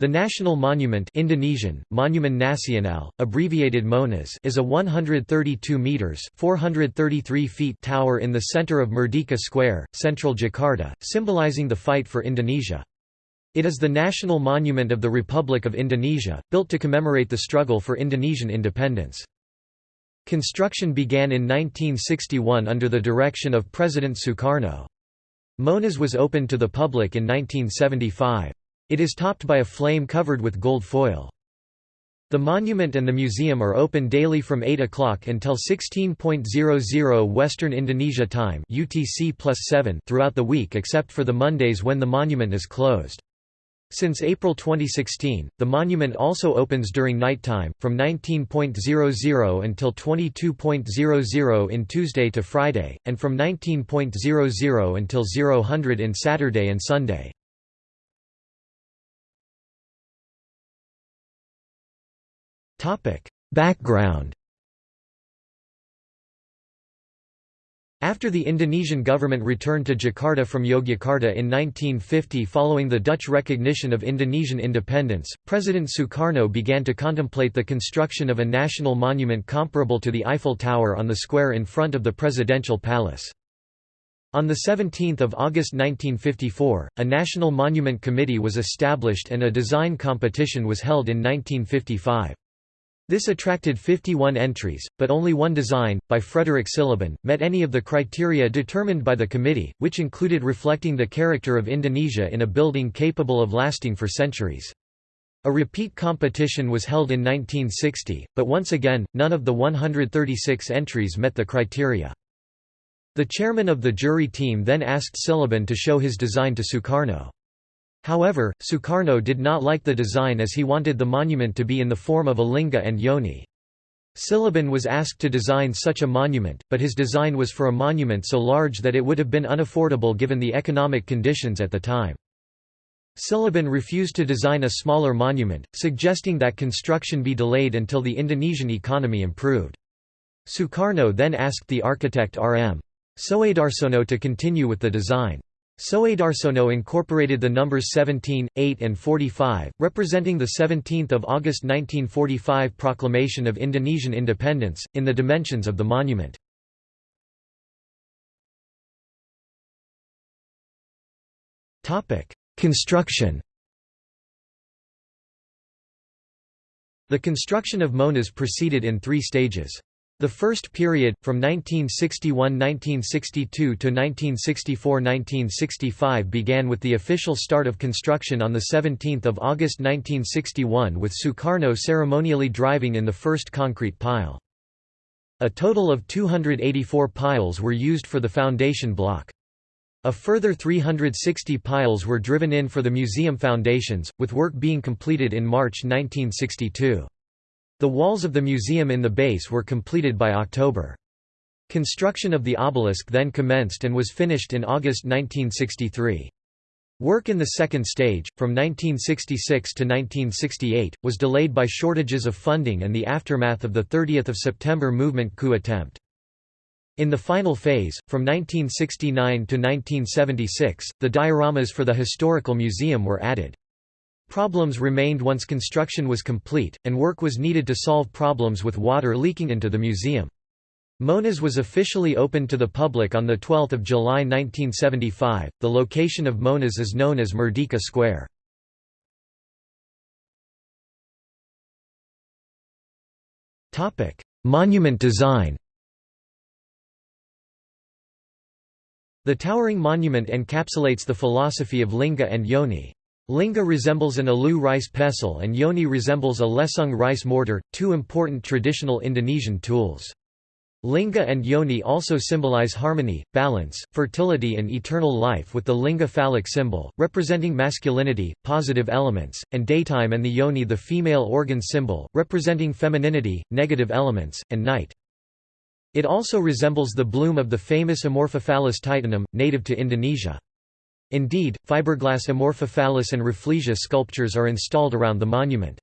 The national monument Indonesian, Monument Nasional, abbreviated MONAS is a 132 metres 433 feet tower in the centre of Merdeka Square, central Jakarta, symbolizing the fight for Indonesia. It is the national monument of the Republic of Indonesia, built to commemorate the struggle for Indonesian independence. Construction began in 1961 under the direction of President Sukarno. MONAS was opened to the public in 1975. It is topped by a flame covered with gold foil. The monument and the museum are open daily from 8 o'clock until 16.00 Western Indonesia time UTC throughout the week except for the Mondays when the monument is closed. Since April 2016, the monument also opens during nighttime, from 19.00 until 22.00 in Tuesday to Friday, and from 19.00 until 0000 in Saturday and Sunday. Background After the Indonesian government returned to Jakarta from Yogyakarta in 1950 following the Dutch recognition of Indonesian independence, President Sukarno began to contemplate the construction of a national monument comparable to the Eiffel Tower on the square in front of the presidential palace. On 17 August 1954, a National Monument Committee was established and a design competition was held in 1955. This attracted 51 entries, but only one design, by Frederick Silaban, met any of the criteria determined by the committee, which included reflecting the character of Indonesia in a building capable of lasting for centuries. A repeat competition was held in 1960, but once again, none of the 136 entries met the criteria. The chairman of the jury team then asked Silaban to show his design to Sukarno. However, Sukarno did not like the design as he wanted the monument to be in the form of a linga and yoni. Silaban was asked to design such a monument, but his design was for a monument so large that it would have been unaffordable given the economic conditions at the time. Silaban refused to design a smaller monument, suggesting that construction be delayed until the Indonesian economy improved. Sukarno then asked the architect R.M. Soedarsono to continue with the design. Soedarsono incorporated the numbers 17, 8 and 45, representing the 17th of August 1945 proclamation of Indonesian independence, in the dimensions of the monument. Construction The construction of MONAS proceeded in three stages. The first period, from 1961–1962 to 1964–1965 began with the official start of construction on 17 August 1961 with Sukarno ceremonially driving in the first concrete pile. A total of 284 piles were used for the foundation block. A further 360 piles were driven in for the museum foundations, with work being completed in March 1962. The walls of the museum in the base were completed by October. Construction of the obelisk then commenced and was finished in August 1963. Work in the second stage, from 1966 to 1968, was delayed by shortages of funding and the aftermath of the 30 September movement coup attempt. In the final phase, from 1969 to 1976, the dioramas for the historical museum were added. Problems remained once construction was complete, and work was needed to solve problems with water leaking into the museum. MONAS was officially opened to the public on 12 July 1975. The location of MONAS is known as Merdeka Square. Monument design The towering monument encapsulates the philosophy of Linga and Yoni. Lingga resembles an alu rice pestle and yoni resembles a lesung rice mortar, two important traditional Indonesian tools. Linga and yoni also symbolize harmony, balance, fertility and eternal life with the linga phallic symbol, representing masculinity, positive elements, and daytime and the yoni the female organ symbol, representing femininity, negative elements, and night. It also resembles the bloom of the famous Amorphophallus titanum, native to Indonesia. Indeed, fiberglass Amorphophallus and Rafflesia sculptures are installed around the monument.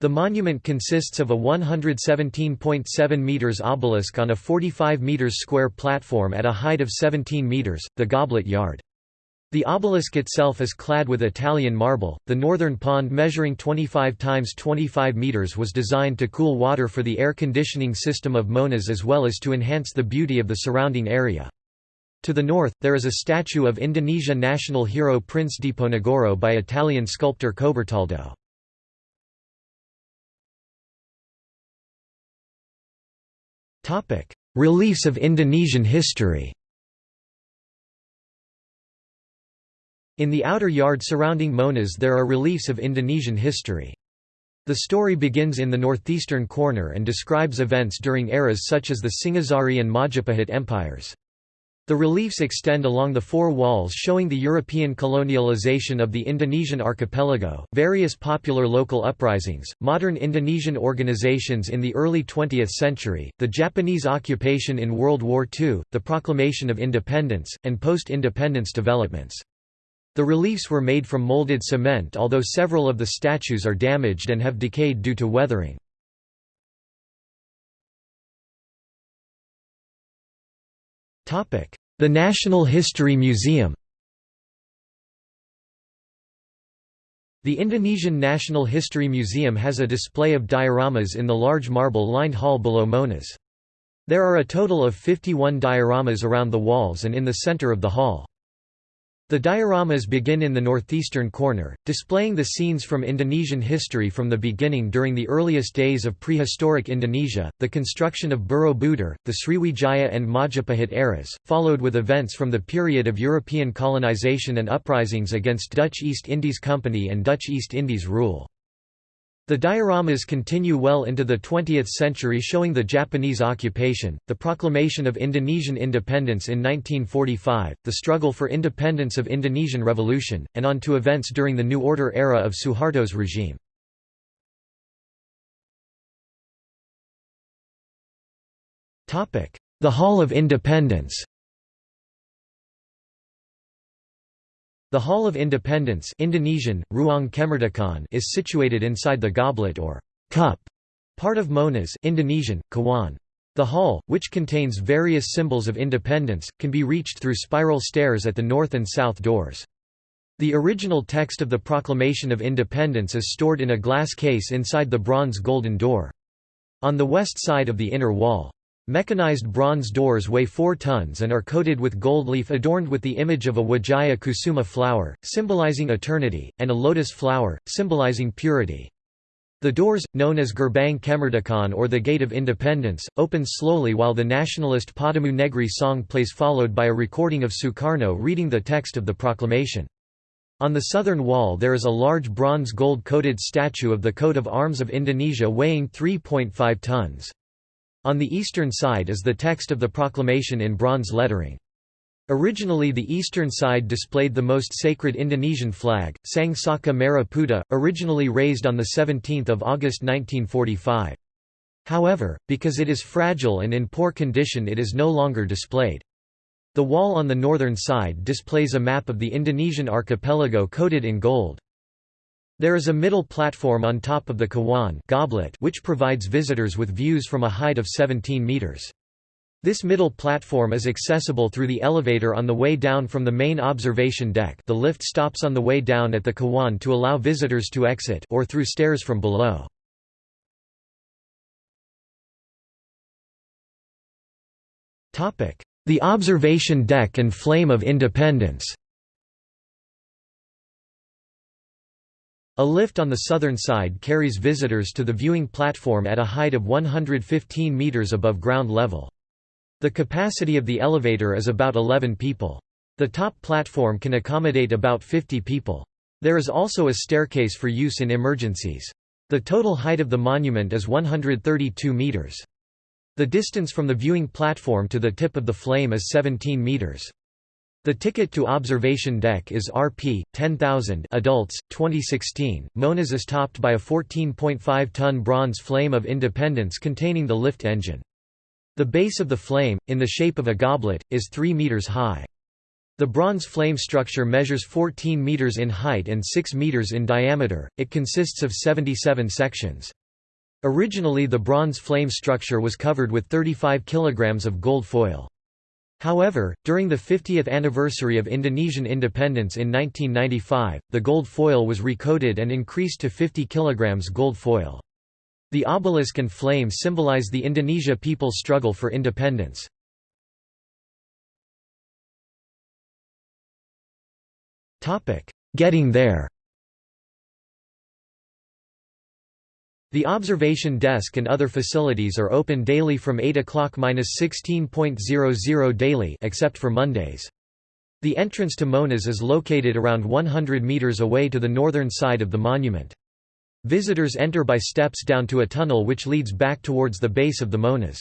The monument consists of a 117.7 meters obelisk on a 45 meters square platform at a height of 17 meters, the Goblet Yard. The obelisk itself is clad with Italian marble. The northern pond, measuring 25 times 25 meters, was designed to cool water for the air conditioning system of Monas as well as to enhance the beauty of the surrounding area. To the north, there is a statue of Indonesia national hero Prince Diponegoro by Italian sculptor Coberlato. Reliefs of Indonesian history In the outer yard surrounding Monas there are reliefs of Indonesian history. The story begins in the northeastern corner and describes events during eras such as the Singhasari and Majapahit empires. The reliefs extend along the four walls showing the European colonialization of the Indonesian archipelago, various popular local uprisings, modern Indonesian organizations in the early 20th century, the Japanese occupation in World War II, the proclamation of independence, and post-independence developments. The reliefs were made from molded cement although several of the statues are damaged and have decayed due to weathering. The National History Museum The Indonesian National History Museum has a display of dioramas in the large marble-lined hall below Monas. There are a total of 51 dioramas around the walls and in the center of the hall. The dioramas begin in the northeastern corner, displaying the scenes from Indonesian history from the beginning during the earliest days of prehistoric Indonesia, the construction of Borobudur, the Sriwijaya and Majapahit eras, followed with events from the period of European colonization and uprisings against Dutch East Indies Company and Dutch East Indies rule. The dioramas continue well into the 20th century showing the Japanese occupation, the proclamation of Indonesian independence in 1945, the struggle for independence of Indonesian Revolution, and on to events during the New Order era of Suharto's regime. The Hall of Independence The Hall of Independence Indonesian, Ruang Kemerdekaan is situated inside the goblet or cup part of Monas Indonesian, Cawan. The hall, which contains various symbols of independence, can be reached through spiral stairs at the north and south doors. The original text of the Proclamation of Independence is stored in a glass case inside the bronze golden door. On the west side of the inner wall, Mechanized bronze doors weigh 4 tons and are coated with gold leaf adorned with the image of a Wijaya Kusuma flower, symbolizing eternity, and a lotus flower, symbolizing purity. The doors, known as Gerbang Kemerdekaan or the Gate of Independence, open slowly while the nationalist Padamu Negeri song plays followed by a recording of Sukarno reading the text of the proclamation. On the southern wall there is a large bronze gold-coated statue of the coat of arms of Indonesia weighing 3.5 tons. On the eastern side is the text of the proclamation in bronze lettering. Originally the eastern side displayed the most sacred Indonesian flag, Sang Saka Merah Putih, originally raised on 17 August 1945. However, because it is fragile and in poor condition it is no longer displayed. The wall on the northern side displays a map of the Indonesian archipelago coated in gold. There is a middle platform on top of the Cawan goblet which provides visitors with views from a height of 17 meters. This middle platform is accessible through the elevator on the way down from the main observation deck the lift stops on the way down at the Cawan to allow visitors to exit or through stairs from below. The observation deck and Flame of Independence A lift on the southern side carries visitors to the viewing platform at a height of 115 meters above ground level. The capacity of the elevator is about 11 people. The top platform can accommodate about 50 people. There is also a staircase for use in emergencies. The total height of the monument is 132 meters. The distance from the viewing platform to the tip of the flame is 17 meters. The ticket to observation deck is Rp. 10,000 adults, 2016. Monas is topped by a 14.5-ton bronze flame of independence containing the lift engine. The base of the flame, in the shape of a goblet, is 3 meters high. The bronze flame structure measures 14 meters in height and 6 meters in diameter. It consists of 77 sections. Originally the bronze flame structure was covered with 35 kilograms of gold foil. However, during the 50th anniversary of Indonesian independence in 1995, the gold foil was recoded and increased to 50 kg gold foil. The obelisk and flame symbolize the Indonesia people's struggle for independence. Getting there The observation desk and other facilities are open daily from 8 o'clock–16.00 daily except for Mondays. The entrance to Monas is located around 100 meters away to the northern side of the monument. Visitors enter by steps down to a tunnel which leads back towards the base of the Monas.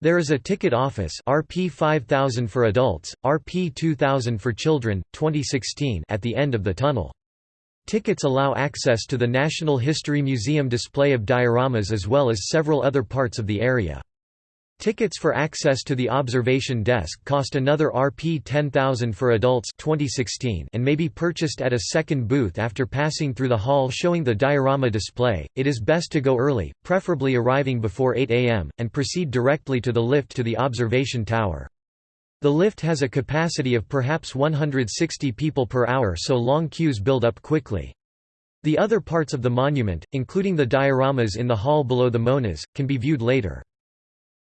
There is a ticket office RP 5000 for adults, RP 2000 for children, 2016 at the end of the tunnel. Tickets allow access to the National History Museum display of dioramas as well as several other parts of the area. Tickets for access to the observation desk cost another Rp 10,000 for adults 2016 and may be purchased at a second booth after passing through the hall showing the diorama display. It is best to go early, preferably arriving before 8 am, and proceed directly to the lift to the observation tower. The lift has a capacity of perhaps 160 people per hour so long queues build up quickly. The other parts of the monument, including the dioramas in the hall below the Monas, can be viewed later.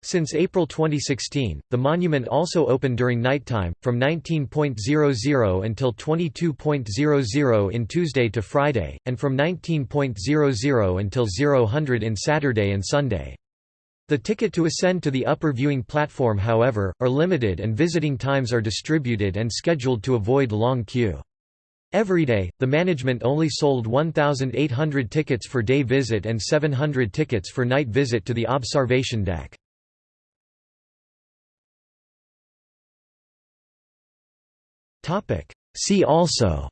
Since April 2016, the monument also opened during nighttime, from 19.00 until 22.00 in Tuesday to Friday, and from 19.00 until 0000 in Saturday and Sunday. The ticket to ascend to the upper viewing platform however, are limited and visiting times are distributed and scheduled to avoid long queue. Every day, the management only sold 1,800 tickets for day visit and 700 tickets for night visit to the observation deck. See also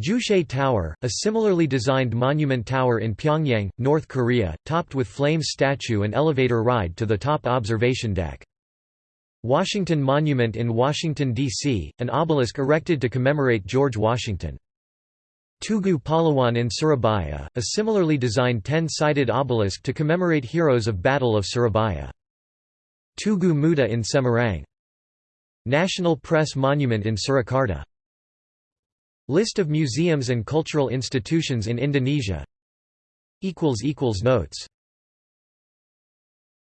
Juche Tower, a similarly designed monument tower in Pyongyang, North Korea, topped with flames statue and elevator ride to the top observation deck. Washington Monument in Washington, D.C., an obelisk erected to commemorate George Washington. Tugu Pahlawan in Surabaya, a similarly designed ten-sided obelisk to commemorate heroes of Battle of Surabaya. Tugu Muda in Semarang. National Press Monument in Surakarta List of museums and cultural institutions in Indonesia. Notes